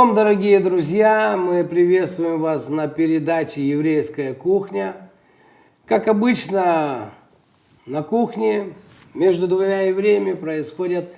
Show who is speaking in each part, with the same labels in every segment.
Speaker 1: Шалом, дорогие друзья! Мы приветствуем вас на передаче «Еврейская кухня». Как обычно, на кухне между двумя евреями происходят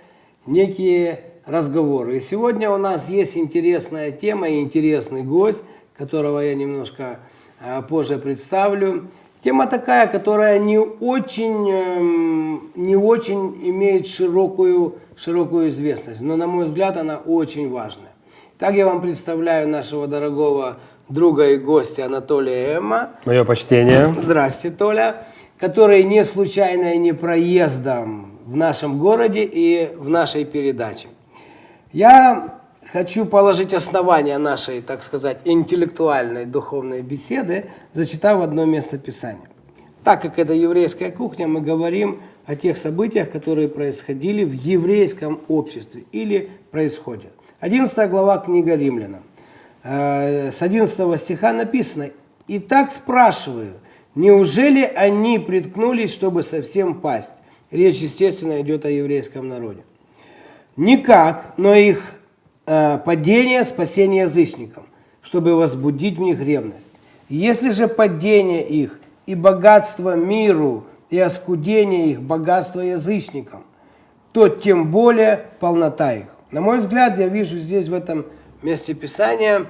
Speaker 1: некие разговоры. И сегодня у нас есть интересная тема и интересный гость, которого я немножко а, позже представлю. Тема такая, которая не очень, эм, не очень имеет широкую, широкую известность, но, на мой взгляд, она очень важная. Так я вам представляю нашего дорогого друга и гостя Анатолия Эмма.
Speaker 2: Мое почтение.
Speaker 1: Здрасте, Толя. Который не случайно и не проездом в нашем городе и в нашей передаче. Я хочу положить основания нашей, так сказать, интеллектуальной духовной беседы, зачитав одно место Писания. Так как это еврейская кухня, мы говорим о тех событиях, которые происходили в еврейском обществе или происходят. 11 глава книга Римлянам. Э, с 11 стиха написано, «И так спрашиваю, неужели они приткнулись, чтобы совсем пасть?» Речь, естественно, идет о еврейском народе. Никак, но их э, падение – спасение язычникам, чтобы возбудить в них ревность. Если же падение их и богатство миру, и оскудение их богатство язычникам, то тем более полнота их. На мой взгляд, я вижу здесь в этом месте Писания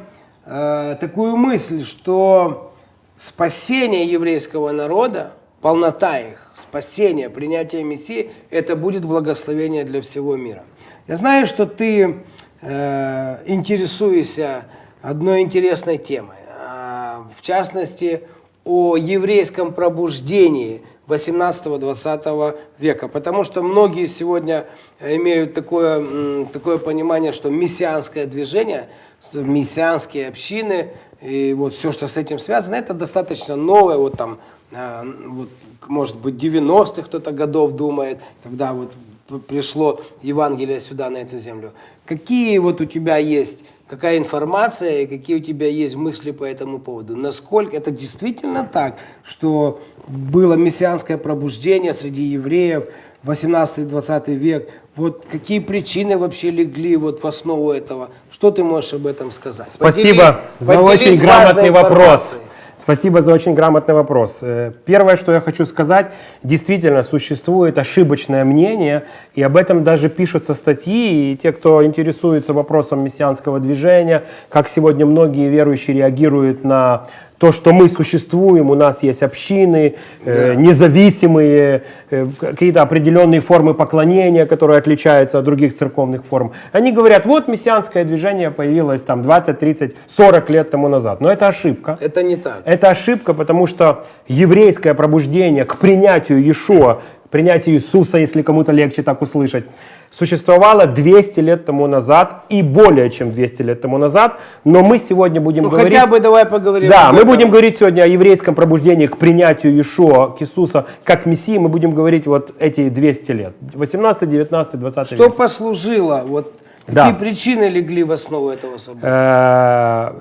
Speaker 1: э, такую мысль, что спасение еврейского народа, полнота их, спасение, принятие Мессии, это будет благословение для всего мира. Я знаю, что ты э, интересуешься одной интересной темой, э, в частности, о еврейском пробуждении 18-20 века. Потому что многие сегодня имеют такое, такое понимание, что мессианское движение, мессианские общины, и вот все, что с этим связано, это достаточно новое, вот там, а, вот, может быть, 90-х кто-то годов думает, когда вот пришло Евангелие сюда, на эту землю. Какие вот у тебя есть, какая информация и какие у тебя есть мысли по этому поводу? Насколько это действительно так, что было мессианское пробуждение среди евреев, 18-20 век, вот какие причины вообще легли вот в основу этого? Что ты можешь об этом сказать?
Speaker 2: Спасибо поделись, за очень грамотный вопрос. Спасибо за очень грамотный вопрос. Э, первое, что я хочу сказать, действительно существует ошибочное мнение, и об этом даже пишутся статьи, и те, кто интересуется вопросом мессианского движения, как сегодня многие верующие реагируют на то, что мы существуем, у нас есть общины, э, независимые, э, какие-то определенные формы поклонения, которые отличаются от других церковных форм. Они говорят, вот мессианское движение появилось там 20, 30, 40 лет тому назад. Но это ошибка.
Speaker 1: Это не так.
Speaker 2: Это ошибка, потому что еврейское пробуждение к принятию Иешуа, принятию Иисуса, если кому-то легче так услышать, существовала 200 лет тому назад и более чем 200 лет тому назад, но мы сегодня будем
Speaker 1: ну,
Speaker 2: говорить...
Speaker 1: хотя бы давай поговорим.
Speaker 2: Да, мы будем говорить сегодня о еврейском пробуждении к принятию Иешуа, к Иисуса, как Мессии, мы будем говорить вот эти 200 лет, 18, 19, 20
Speaker 1: Что век. послужило, вот какие да. причины легли в основу этого события? Э,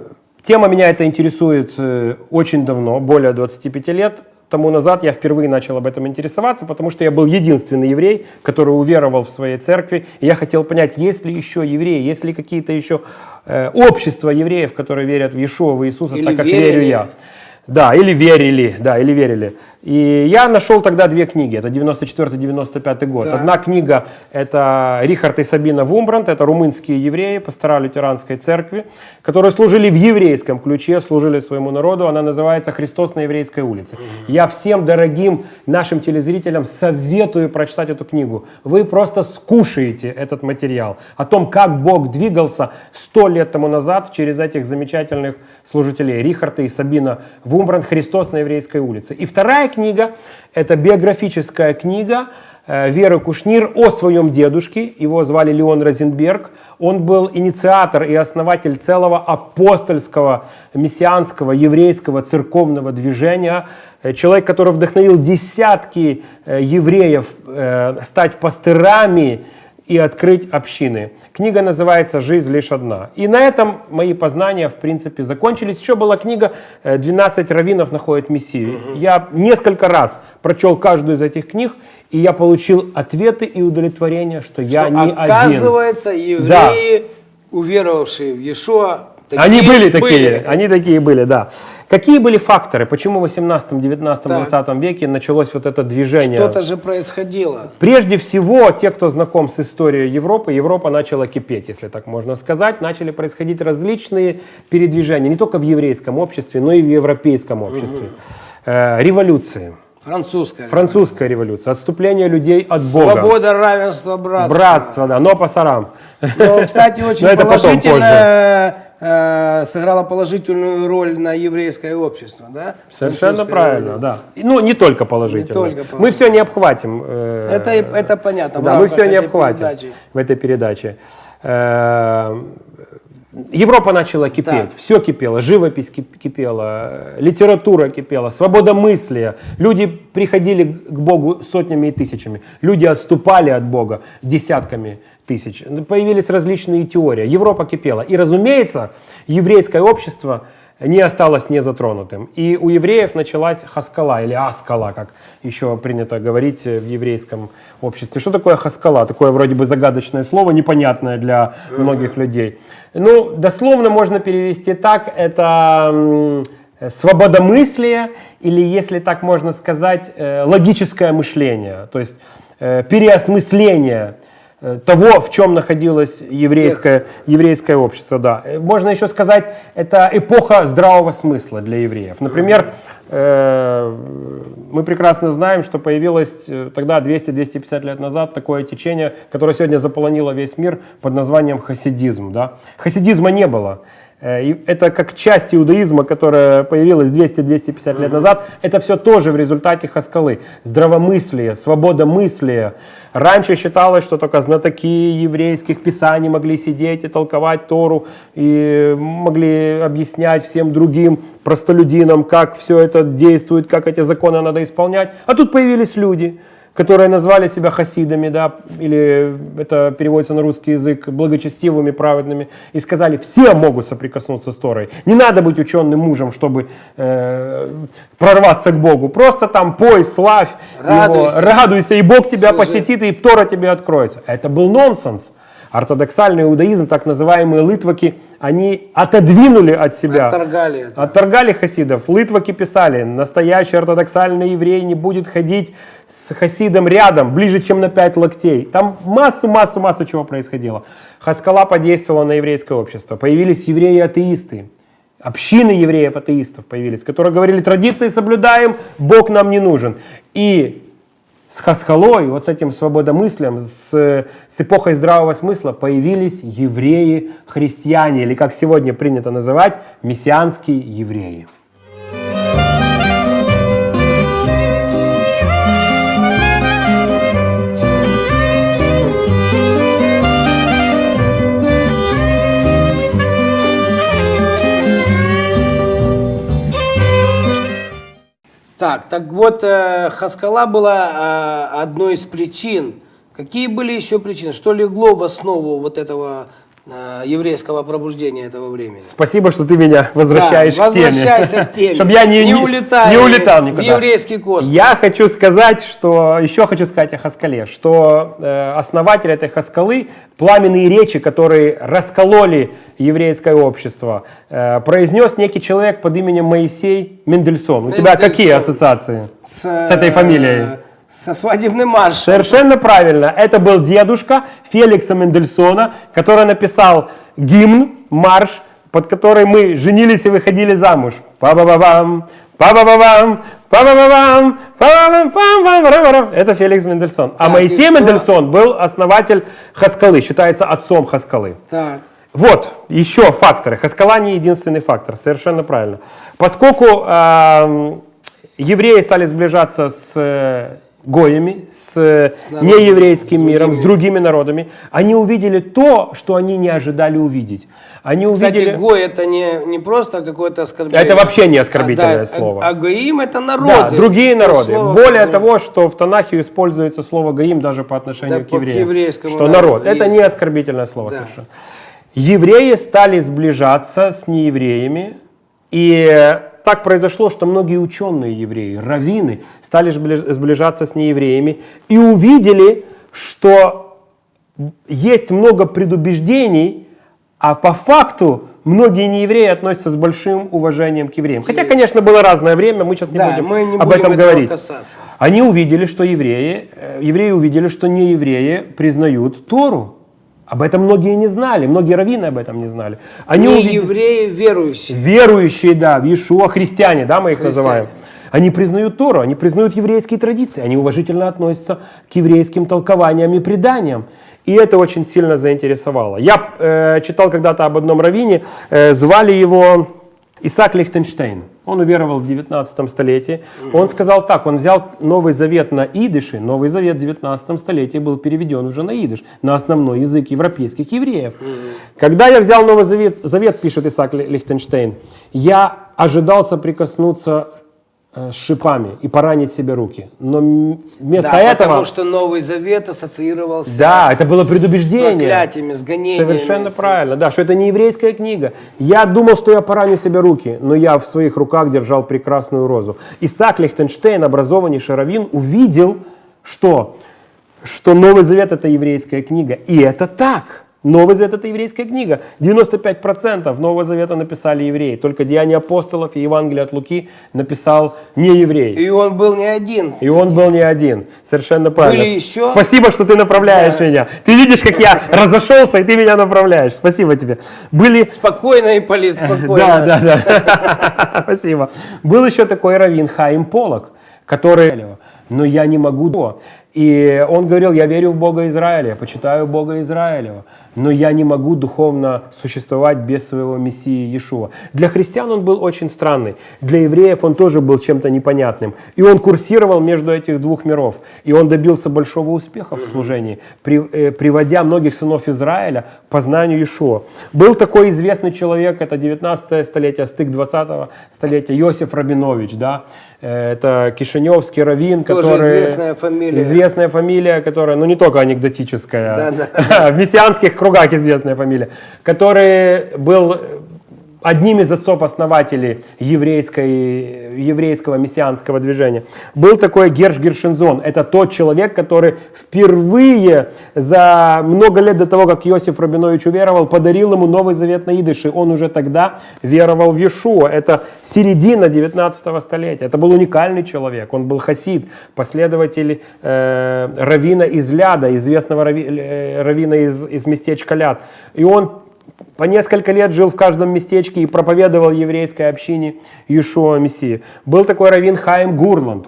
Speaker 2: тема меня это интересует э, очень давно, более 25 лет тому назад я впервые начал об этом интересоваться, потому что я был единственный еврей, который уверовал в своей церкви. И я хотел понять, есть ли еще евреи, есть ли какие-то еще э, общества евреев, которые верят в Иешуа, в Иисуса, Или так как верили. верю я. Да, или верили, да, или верили. И я нашел тогда две книги, это 94-95 год. Да. Одна книга это Рихард и Сабина Вумбранд, это румынские евреи, пастора лютеранской церкви, которые служили в еврейском ключе, служили своему народу. Она называется «Христос на еврейской улице». Я всем дорогим нашим телезрителям советую прочитать эту книгу. Вы просто скушаете этот материал о том, как Бог двигался сто лет тому назад через этих замечательных служителей Рихарда и Сабина Вумбранд «Христос на еврейской улице». И вторая книга, это биографическая книга э, Веры Кушнир о своем дедушке, его звали Леон Розенберг. Он был инициатор и основатель целого апостольского, мессианского, еврейского церковного движения. Э, человек, который вдохновил десятки э, евреев стать пастырами, и открыть общины. Книга называется «Жизнь лишь одна». И на этом мои познания, в принципе, закончились. Еще была книга «12 раввинов находят Мессию». Я несколько раз прочел каждую из этих книг, и я получил ответы и удовлетворение, что, что я не
Speaker 1: оказывается,
Speaker 2: один.
Speaker 1: евреи... Да уверовавшие в Иешуа.
Speaker 2: Они были такие, они такие были, да. Какие были факторы, почему в 18, 19,
Speaker 1: Так.
Speaker 2: 20 веке началось вот это движение?
Speaker 1: Что-то же происходило.
Speaker 2: Прежде всего, те, кто знаком с историей Европы, Европа начала кипеть, если так можно сказать. Начали происходить различные передвижения, не только в еврейском обществе, но и в европейском обществе. Э, Революции,
Speaker 1: Французская.
Speaker 2: французская революция, отступление людей от Бога.
Speaker 1: Свобода, равенство, братство.
Speaker 2: Братство, да, но по сарам.
Speaker 1: Но, кстати, очень положительно э, сыграло положительную роль на еврейское общество, да?
Speaker 2: Совершенно правильно,
Speaker 1: революция.
Speaker 2: да. Ну, не только положительно.
Speaker 1: Не только
Speaker 2: Мы
Speaker 1: положительно.
Speaker 2: все не обхватим. э,
Speaker 1: Это, это понятно.
Speaker 2: Да, мы все не обхватим
Speaker 1: передачи.
Speaker 2: в этой передаче. Э, Европа начала кипеть,
Speaker 1: Так.
Speaker 2: все кипело, живопись кип- кипела, э, литература кипела, свобода мысли. Люди приходили к Богу сотнями и тысячами, люди отступали от Бога десятками тысяч. Появились различные теории. Европа кипела. И, разумеется, еврейское общество не осталось незатронутым. И у евреев началась хаскала или аскала, как еще принято говорить э, в еврейском обществе. Что такое хаскала? Такое вроде бы загадочное слово, непонятное для многих людей. Ну, дословно можно перевести так, это э, свободомыслие или, если так можно сказать, э, логическое мышление, то есть переосмысление того, в чем находилось еврейское, еврейское общество. Да. Э, Можно еще сказать, это эпоха здравого смысла для евреев. Например, э, мы прекрасно знаем, что появилось э, тогда, 200-250 лет назад, такое течение, которое сегодня заполонило весь мир под названием хасидизм. Да? Хасидизма не было. Э, Это как часть иудаизма, которая появилась 200-250 лет назад. Это все тоже в результате хаскалы. Здравомыслие, свобода мысли. Раньше считалось, что только знатоки еврейских писаний могли сидеть и толковать Тору, и могли объяснять всем другим простолюдинам, как все это действует, как эти законы надо исполнять. А тут появились люди, которые назвали себя хасидами, да, или это переводится на русский язык, благочестивыми, праведными, и сказали, все могут соприкоснуться с Торой. Не надо быть ученым мужем, чтобы э, прорваться к Богу. Просто там пой, славь
Speaker 1: Радуйся.
Speaker 2: Его, радуйся, и Бог тебя
Speaker 1: Служи.
Speaker 2: посетит, и Тора тебе откроется. Это был нонсенс. Ортодоксальный иудаизм, так называемые литваки, они отодвинули от себя
Speaker 1: Отторгали это.
Speaker 2: Отторгали хасидов. Литваки писали, настоящий ортодоксальный еврей не будет ходить с хасидом рядом, ближе, чем на 5 локтей. Там массу, массу, массу чего происходило. Хаскала подействовала на еврейское общество. Появились евреи-атеисты. Общины евреев-атеистов появились, которые говорили, традиции соблюдаем, Бог нам не нужен. И с Хасхалой, вот с этим свободомыслием, с, с эпохой здравого смысла появились евреи-христиане, или как сегодня принято называть, мессианские евреи.
Speaker 1: Так, так вот, э, Хаскала была э, одной из причин. Какие были еще причины? Что легло в основу вот этого еврейского пробуждения этого времени?
Speaker 2: Спасибо, что ты меня возвращаешь
Speaker 1: Да,
Speaker 2: к теме.
Speaker 1: возвращайся к теме.
Speaker 2: Чтобы я не,
Speaker 1: Не улетай
Speaker 2: не улетал
Speaker 1: в
Speaker 2: никуда.
Speaker 1: еврейский космос.
Speaker 2: Я хочу сказать, что еще хочу сказать о Хаскале, что э, основатель этой Хаскалы, пламенные речи, которые раскололи еврейское общество, э, произнес некий человек под именем Моисей Мендельсон. У тебя
Speaker 1: Мендельсон.
Speaker 2: какие ассоциации
Speaker 1: с,
Speaker 2: с этой фамилией?
Speaker 1: Э, Со свадебным маршем.
Speaker 2: Совершенно правильно. Это был дедушка Феликса Мендельсона, который написал гимн, марш, под который мы женились и выходили замуж. Па-ба-ба-бам, па-ба-ба-бам, па-ба-ба-бам, па-ба-бам. Это Феликс Мендельсон. А
Speaker 1: Так,
Speaker 2: Моисей? Мендельсон был основатель Хаскалы, считается отцом Хаскалы.
Speaker 1: Так.
Speaker 2: Вот, еще факторы. Хаскала не единственный фактор, совершенно правильно. Поскольку эм, евреи стали сближаться с э, гоями, с, э,
Speaker 1: С
Speaker 2: нееврейским
Speaker 1: с
Speaker 2: миром, с
Speaker 1: другими.
Speaker 2: народами, они увидели то, что они не ожидали увидеть. Они
Speaker 1: Кстати,
Speaker 2: увидели...
Speaker 1: гой это не, не просто какое-то оскорбление.
Speaker 2: Это вообще не оскорбительное
Speaker 1: А, да,
Speaker 2: слово.
Speaker 1: А, а гоим это
Speaker 2: Да,
Speaker 1: народы.
Speaker 2: другие
Speaker 1: То
Speaker 2: народы.
Speaker 1: слово,
Speaker 2: Более
Speaker 1: которое-
Speaker 2: того, что в Танахе используется слово гаим даже по отношению
Speaker 1: Да,
Speaker 2: к евреям. что народ. Это
Speaker 1: есть.
Speaker 2: не оскорбительное слово
Speaker 1: Да.
Speaker 2: совершенно. Евреи стали сближаться с неевреями, и так произошло, что многие ученые евреи, раввины, стали сбли- сближаться с неевреями и увидели, что есть много предубеждений А по факту многие неевреи относятся с большим уважением к евреям. Хотя, конечно, было разное время, мы сейчас не
Speaker 1: Да,
Speaker 2: будем
Speaker 1: мы не
Speaker 2: об
Speaker 1: будем
Speaker 2: этом говорить.
Speaker 1: касаться.
Speaker 2: Они увидели, что евреи, э, евреи увидели, что не евреи признают Тору. Об этом многие не знали, многие раввины об этом не знали. Они
Speaker 1: Не
Speaker 2: увидели-
Speaker 1: евреи, верующие.
Speaker 2: верующие, да, в Иешуа, христиане, да, мы их
Speaker 1: Христиане.
Speaker 2: называем. Они признают Тору, они признают еврейские традиции, они уважительно относятся к еврейским толкованиям и преданиям. И это очень сильно заинтересовало. Я э, читал когда-то об одном раввине, э, звали его Исаак Лихтенштейн. Он уверовал в 19 столетии. Он сказал так, он взял Новый Завет на идыше. Новый Завет в 19 столетии был переведен уже на идыш, на основной язык европейских евреев. Когда я взял Новый Завет, Завет, пишет Исаак Ли- Лихтенштейн, я ожидал соприкоснуться с шипами и поранить себе руки. Но вместо
Speaker 1: Да,
Speaker 2: этого...
Speaker 1: потому что Новый Завет ассоциировался
Speaker 2: Да, это было
Speaker 1: с
Speaker 2: предубеждение.
Speaker 1: проклятиями, с гонениями.
Speaker 2: Совершенно
Speaker 1: с-
Speaker 2: правильно, да, что это не еврейская книга. Я думал, что я пораню себе руки, но я в своих руках держал прекрасную розу. Исаак Лихтенштейн, образованнейший раввин, увидел, что, что Новый Завет это еврейская книга. И это так. Новый Завет это еврейская книга. 95% Нового Завета написали евреи. Только Деяния апостолов и Евангелие от Луки написал не еврей.
Speaker 1: И он был не один.
Speaker 2: И он был не один. Совершенно правильно.
Speaker 1: Были еще?
Speaker 2: Спасибо, что ты направляешь
Speaker 1: Да.
Speaker 2: меня. Ты видишь, как я разошелся, и ты меня направляешь. Спасибо тебе. Были...
Speaker 1: Спокойно, Ипполит, спокойно.
Speaker 2: Да, да, да. Спасибо. Был еще такой раввин Хаим Полок, который... Но я не могу... то». И он говорил, я верю в Бога Израиля, я почитаю Бога Израилева, но я не могу духовно существовать без своего Мессии Иешуа. Для христиан он был очень странный, для евреев он тоже был чем-то непонятным. И он курсировал между этих двух миров. И он добился большого успеха в служении, при- э, приводя многих сынов Израиля к познанию Иешуа. Был такой известный человек, это 19 столетие, стык 20 столетия, Иосиф Рабинович, да, это кишиневский раввин,
Speaker 1: Тоже
Speaker 2: который...
Speaker 1: известная фамилия.
Speaker 2: Известная фамилия, которая, ну не только анекдотическая,
Speaker 1: Да-да.
Speaker 2: в мессианских кругах известная фамилия, который был одним из отцов-основателей еврейского мессианского движения. Был такой Герш Гершинзон. Это тот человек, который впервые за много лет до того, как Иосиф Рабинович уверовал, подарил ему Новый Завет на идыше. Он уже тогда веровал в Иешуа. Это середина 19 столетия. Это был уникальный человек. Он был хасид, последователь э, равина из Ляда, известного рави- э, раввина из, из местечка Ляд. И он по несколько лет жил в каждом местечке и проповедовал еврейской общине Иешуа Мессии. Был такой раввин Хаим Гурланд,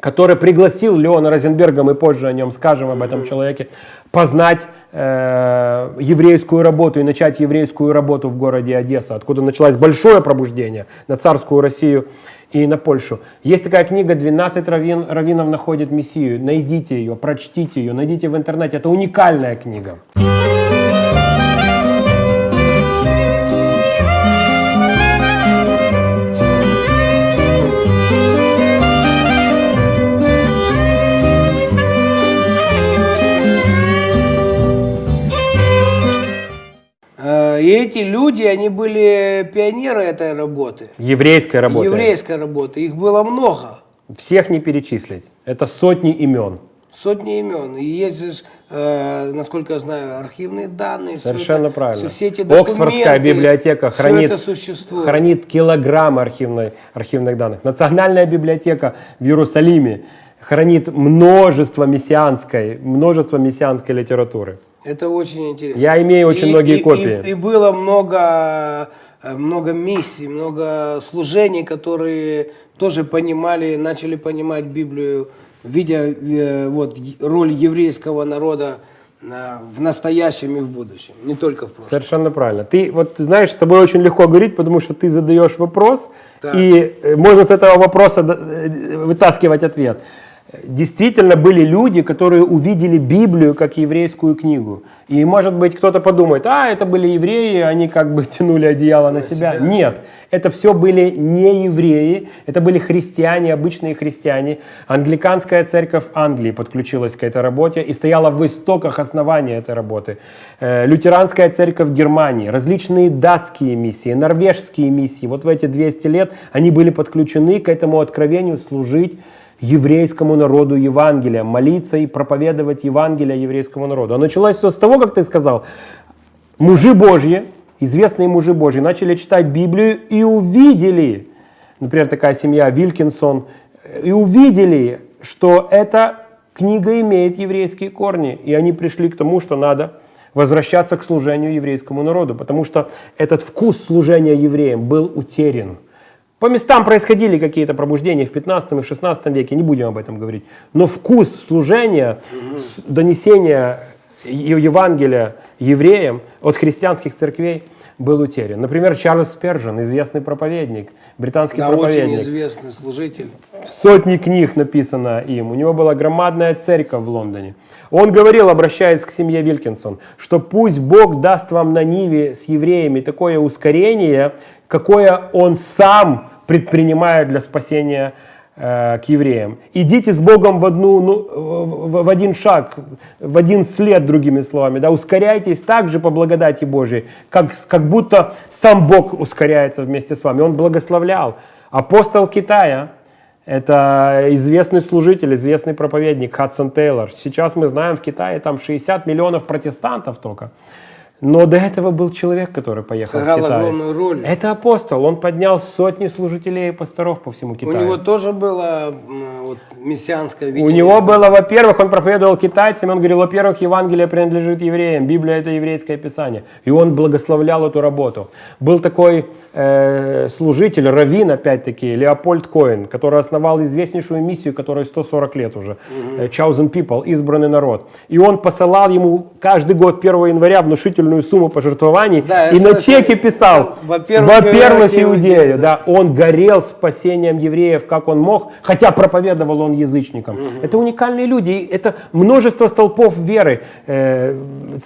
Speaker 2: который пригласил Леона Розенберга, мы позже о нем скажем, об этом человеке, познать э, еврейскую работу и начать еврейскую работу в городе Одесса, откуда началось большое пробуждение на царскую Россию и на Польшу. Есть такая книга «12 раввин, раввинов находят Мессию». Найдите ее, прочтите ее, найдите в интернете. Это уникальная книга.
Speaker 1: Э, эти люди, они были пионеры этой работы.
Speaker 2: Еврейская работа.
Speaker 1: Еврейской работы. Их было много.
Speaker 2: Всех не перечислить. Это сотни имен.
Speaker 1: Сотни имен. И есть, э, насколько я знаю, архивные данные.
Speaker 2: Совершенно
Speaker 1: это-
Speaker 2: правильно.
Speaker 1: Все эти документы,
Speaker 2: Оксфордская библиотека хранит, хранит килограмм архивной, архивных данных. Национальная библиотека в Иерусалиме хранит множество мессианской, множество мессианской литературы.
Speaker 1: Это очень интересно.
Speaker 2: Я имею очень
Speaker 1: И-
Speaker 2: многие
Speaker 1: и-
Speaker 2: копии.
Speaker 1: И, и было много, э, много миссий, много служений, которые тоже понимали, начали понимать Библию, видя э, вот, роль еврейского народа э, в настоящем и в будущем, не только в прошлом.
Speaker 2: Совершенно правильно. Ты вот знаешь, с тобой очень легко говорить, потому что ты задаешь вопрос,
Speaker 1: Так.
Speaker 2: и э, можно с этого вопроса вытаскивать ответ. Действительно были люди, которые увидели Библию как еврейскую книгу. И может быть кто-то подумает, а это были евреи, они как бы тянули одеяло на себя.
Speaker 1: себя.
Speaker 2: Нет, это все были не евреи, это были христиане, обычные христиане. Англиканская церковь Англии подключилась к этой работе и стояла в истоках основания этой работы. Э, Лютеранская церковь Германии, различные датские миссии, норвежские миссии. Вот в эти 200 лет они были подключены к этому откровению служить еврейскому народу Евангелия, молиться и проповедовать Евангелие еврейскому народу. А началось все с того, как ты сказал, мужи Божьи, известные мужи Божьи, начали читать Библию и увидели, например, такая семья Вилькинсон, и увидели, что эта книга имеет еврейские корни, и они пришли к тому, что надо возвращаться к служению еврейскому народу, потому что этот вкус служения евреям был утерян. По местам происходили какие-то пробуждения в 15 и в 16 веке, не будем об этом говорить. Но вкус служения, донесения Евангелия евреям от христианских церквей был утерян. Например, Чарльз Спержен, известный проповедник, британский
Speaker 1: Да, очень
Speaker 2: проповедник.
Speaker 1: известный служитель.
Speaker 2: Сотни книг написано им. У него была громадная церковь в Лондоне. Он говорил, обращаясь к семье Вилкинсон, что пусть Бог даст вам на Ниве с евреями такое ускорение, какое Он сам предпринимает для спасения э, к евреям. Идите с Богом в, одну, ну, в, в один шаг, в один след, другими словами. Да? Ускоряйтесь так же по благодати Божией, как, как будто сам Бог ускоряется вместе с вами. Он благословлял. Апостол Китая, это известный служитель, известный проповедник Хадсон Тейлор. Сейчас мы знаем, в Китае там 60 миллионов протестантов только. Но до этого был человек, который поехал
Speaker 1: Сыграл
Speaker 2: в Китай.
Speaker 1: огромную роль.
Speaker 2: Это апостол. Он поднял сотни служителей и пасторов по всему
Speaker 1: У
Speaker 2: Китаю.
Speaker 1: него тоже было вот, мессианское
Speaker 2: У
Speaker 1: видение.
Speaker 2: него было, во-первых, он проповедовал китайцам, он говорил, во-первых, Евангелие принадлежит евреям, Библия это еврейское писание. И он благословлял эту работу. Был такой э, служитель, раввин, опять-таки, Леопольд Коэн, который основал известнейшую миссию, которая 140 лет уже, э, Chosen People, избранный народ. И он посылал ему каждый год 1 января внушительную сумму пожертвований,
Speaker 1: Да,
Speaker 2: и на чеке писал,
Speaker 1: во-первых,
Speaker 2: во-первых,
Speaker 1: иудею, да.
Speaker 2: да, он горел спасением евреев, как он мог, хотя проповедовал он язычникам. Это уникальные люди, это множество столпов веры, э,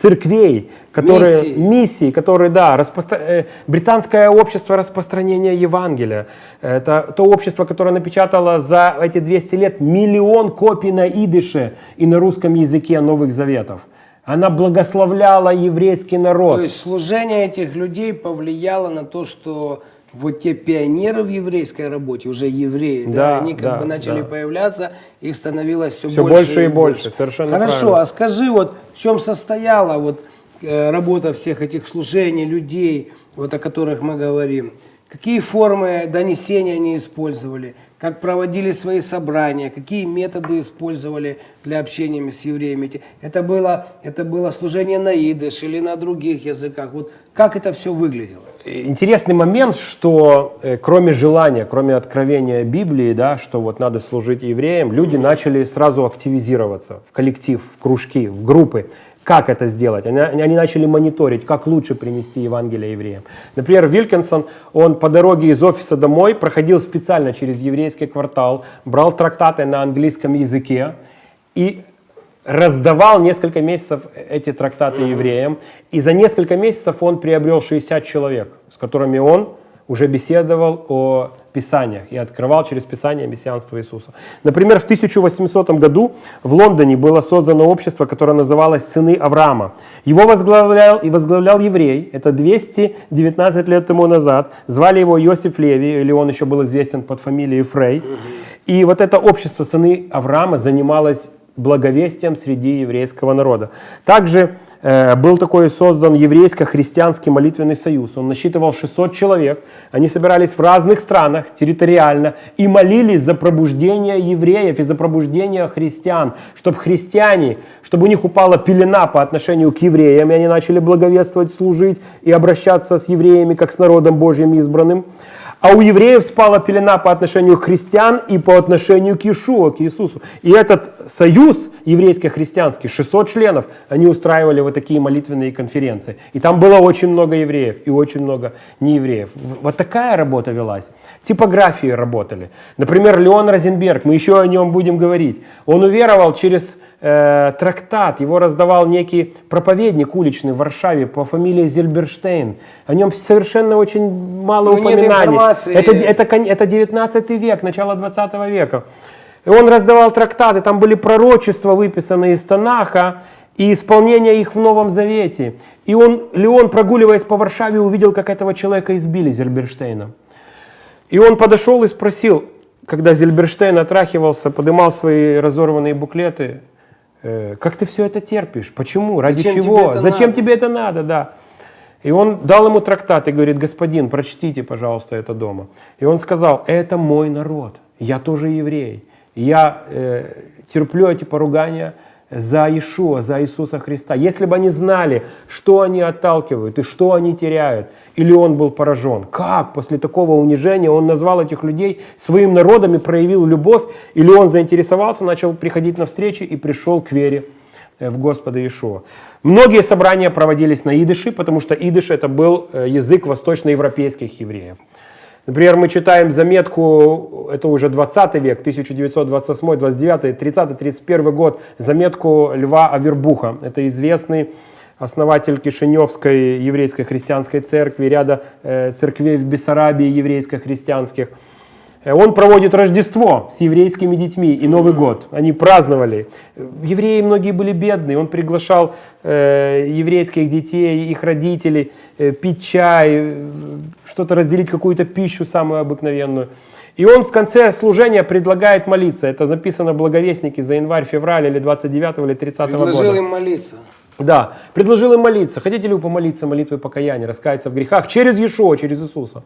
Speaker 2: церквей, которые,
Speaker 1: Миссии.
Speaker 2: миссии, которые, да, распостро- э, британское общество распространения Евангелия, это то общество, которое напечатало за эти 200 лет миллион копий на идыше и на русском языке Новых Заветов. Она благословляла еврейский народ.
Speaker 1: То есть служение этих людей повлияло на то, что вот те пионеры в еврейской работе, уже евреи, да,
Speaker 2: Да,
Speaker 1: они как
Speaker 2: да,
Speaker 1: бы начали
Speaker 2: да.
Speaker 1: появляться, их становилось все,
Speaker 2: Всё
Speaker 1: больше,
Speaker 2: больше и больше, совершенно
Speaker 1: Хорошо,
Speaker 2: правильно.
Speaker 1: а скажи, вот в чем состояла вот э, работа всех этих служений, людей, вот о которых мы говорим? Какие формы донесения они использовали? Как проводили свои собрания? Какие методы использовали для общения с евреями? Это было, это было служение на идыш или на других языках? Вот как это все выглядело?
Speaker 2: Интересный момент, что э, кроме желания, кроме откровения Библии, да, что вот надо служить евреям, люди начали сразу активизироваться в коллектив, в кружки, в группы. Как это сделать? Они, они начали мониторить, как лучше принести Евангелие евреям. Например, Вилкинсон, он по дороге из офиса домой проходил специально через еврейский квартал, брал трактаты на английском языке и раздавал несколько месяцев эти трактаты евреям, и за несколько месяцев он приобрел 60 человек, с которыми он уже беседовал о Писаниях и открывал через Писание мессианство Иисуса. Например, в 1800 году в Лондоне было создано общество, которое называлось «Сыны Авраама». Его возглавлял и возглавлял еврей, это 219 лет тому назад. Звали его Иосиф Леви, или он еще был известен под фамилией Фрей. И вот это общество «Сыны Авраама» занималось благовестием среди еврейского народа. Также был такой создан еврейско-христианский молитвенный союз. Он насчитывал 600 человек. Они собирались в разных странах территориально и молились за пробуждение евреев и за пробуждение христиан, чтобы христиане, чтобы у них упала пелена по отношению к евреям, и они начали благовествовать, служить и обращаться с евреями как с народом Божьим избранным. А у евреев спала пелена по отношению к христиан и по отношению к Иешуа, к Иисусу. И этот союз еврейско-христианский, 600 членов, они устраивали вот такие молитвенные конференции. И там было очень много евреев и очень много неевреев. Вот такая работа велась. Типографии работали. Например, Леон Розенберг, мы еще о нем будем говорить. Он уверовал через э, трактат, его раздавал некий проповедник уличный в Варшаве по фамилии Зельберштейн. О нем совершенно очень мало
Speaker 1: Ну,
Speaker 2: упоминаний. Это, это, это 19 век, начало 20 века. И он раздавал трактаты, там были пророчества, выписанные из Танаха, и исполнение их в Новом Завете. И он, Леон, прогуливаясь по Варшаве, увидел, как этого человека избили Зельберштейна. И он подошел и спросил, когда Зельберштейн отрахивался, подымал свои разорванные буклеты, как ты все это терпишь? Почему? Ради
Speaker 1: Зачем тебе
Speaker 2: чего?
Speaker 1: это
Speaker 2: Зачем
Speaker 1: надо?»
Speaker 2: тебе это надо? Да. И он дал ему трактат и говорит, господин, прочтите, пожалуйста, это дома. И он сказал, это мой народ, я тоже еврей. Я э, терплю эти поругания за Ишуа, за Иисуса Христа. Если бы они знали, что они отталкивают и что они теряют, или он был поражен, как после такого унижения он назвал этих людей своим народом и проявил любовь, или он заинтересовался, начал приходить на встречи и пришел к вере э, в Господа Иешуа. Многие собрания проводились на идыше, потому что идыш это был э, язык восточноевропейских евреев. Например, мы читаем заметку, это уже 20 век, 1928, 29, 30, 31 год, заметку Льва Авербуха. Это известный основатель Кишиневской еврейской христианской церкви, ряда э, церквей в Бессарабии еврейско-христианских. Э, Он проводит Рождество с еврейскими детьми и Новый год. Они праздновали. Евреи многие были бедные. Он приглашал э, еврейских детей, их родителей э, пить чай, э, что-то разделить, какую-то пищу самую обыкновенную. И он в конце служения предлагает молиться. Это записано в Благовестнике за январь, февраль или 29 или 30
Speaker 1: Предложил
Speaker 2: года.
Speaker 1: им молиться.
Speaker 2: Да, предложил им молиться. Хотите ли вы помолиться молитвой покаяния, раскаяться в грехах через Иешуа, через Иисуса?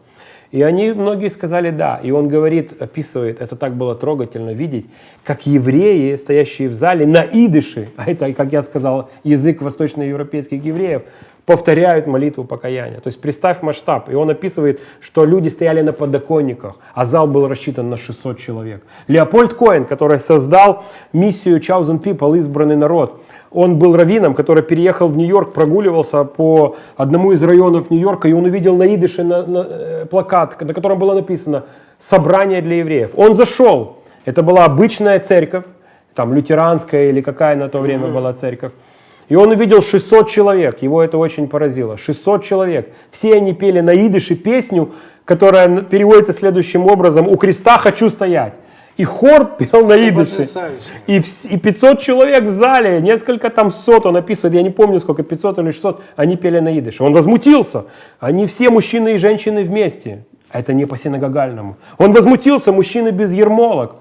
Speaker 2: И они, многие сказали да. И он говорит, описывает, это так было трогательно видеть, как евреи, стоящие в зале на идыше, а это, как я сказал, язык восточноевропейских евреев, повторяют молитву покаяния. То есть представь масштаб. И он описывает, что люди стояли на подоконниках, а зал был рассчитан на 600 человек. Леопольд Коэн, который создал миссию Chosen People, избранный народ, он был раввином, который переехал в Нью-Йорк, прогуливался по одному из районов Нью-Йорка, и он увидел на идыше на, на, э, плакат, на котором было написано «Собрание для евреев». Он зашел, это была обычная церковь, там лютеранская или какая на то время была церковь. И он увидел 600 человек, его это очень поразило. 600 человек. Все они пели на идыше песню, которая переводится следующим образом «У креста хочу стоять». И хор пел на идыше.
Speaker 1: потрясающе.
Speaker 2: И, и 500 человек в зале, несколько там сот, он описывает, я не помню сколько, 500 или 600, они пели на идыше. Он возмутился. Они все мужчины и женщины вместе. Это не по синагогальному. Он возмутился, мужчины без ермолок.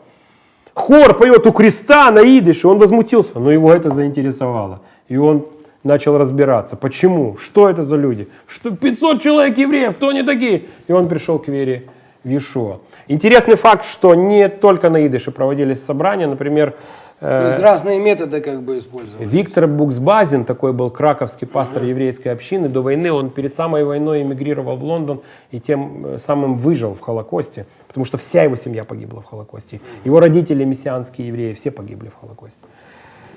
Speaker 2: Хор поет у креста на идыше, он возмутился, но его это заинтересовало. И он начал разбираться, почему, что это за люди, что 500 человек евреев, кто они такие? И он пришел к вере в Иешуа. Интересный факт, что не только на идыше проводились собрания, например, э,
Speaker 1: То есть разные методы как бы использовали.
Speaker 2: Виктор Буксбазин, такой был краковский пастор еврейской общины, до войны он перед самой войной эмигрировал в Лондон и тем э, самым выжил в Холокосте, потому что вся его семья погибла в Холокосте. Его родители, мессианские евреи, все погибли в Холокосте.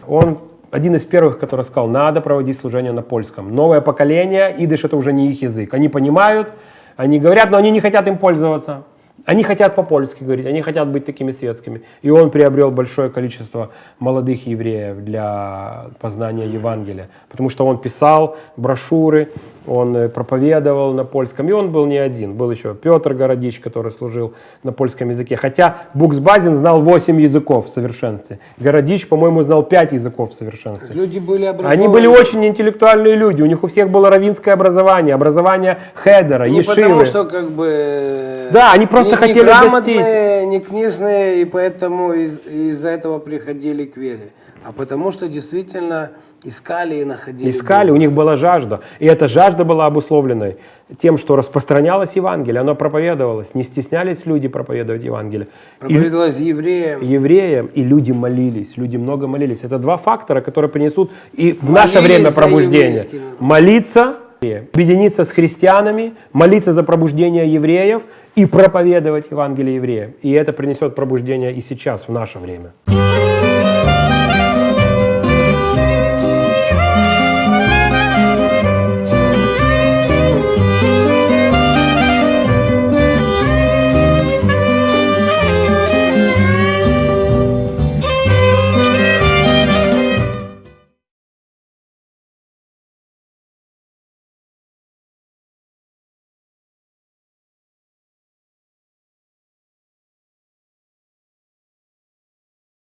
Speaker 2: Он один из первых, который сказал, надо проводить служение на польском. Новое поколение, идыш это уже не их язык. Они понимают, они говорят, но они не хотят им пользоваться. Они хотят по-польски говорить, они хотят быть такими светскими. И он приобрел большое количество молодых евреев для познания Евангелия. Потому что он писал брошюры, он э, проповедовал на польском. И он был не один. Был еще Петр Городич, который служил на польском языке. Хотя Буксбазин знал 8 языков в совершенстве. Городич, по-моему, знал 5 языков в совершенстве.
Speaker 1: Люди были образованы.
Speaker 2: Они были очень интеллектуальные люди, у них у всех было равинское образование, образование хедера,
Speaker 1: Не
Speaker 2: ешивы.
Speaker 1: потому что как бы...
Speaker 2: Да, они просто
Speaker 1: не,
Speaker 2: хотели
Speaker 1: не грамотные, не книжные, и поэтому из- из-за этого приходили к вере. А потому что действительно искали и находили.
Speaker 2: Искали,
Speaker 1: Бога.
Speaker 2: у них была жажда. И эта жажда была обусловлена тем, что распространялось Евангелие, оно проповедовалось, не стеснялись люди проповедовать Евангелие. И
Speaker 1: Проповедовалось евреям.
Speaker 2: евреям, и люди молились, люди много молились. Это два фактора, которые принесут и в
Speaker 1: Молились
Speaker 2: наше время пробуждение. Молиться, объединиться с христианами, молиться за пробуждение евреев и проповедовать Евангелие евреям. И это принесет пробуждение и сейчас, в наше время.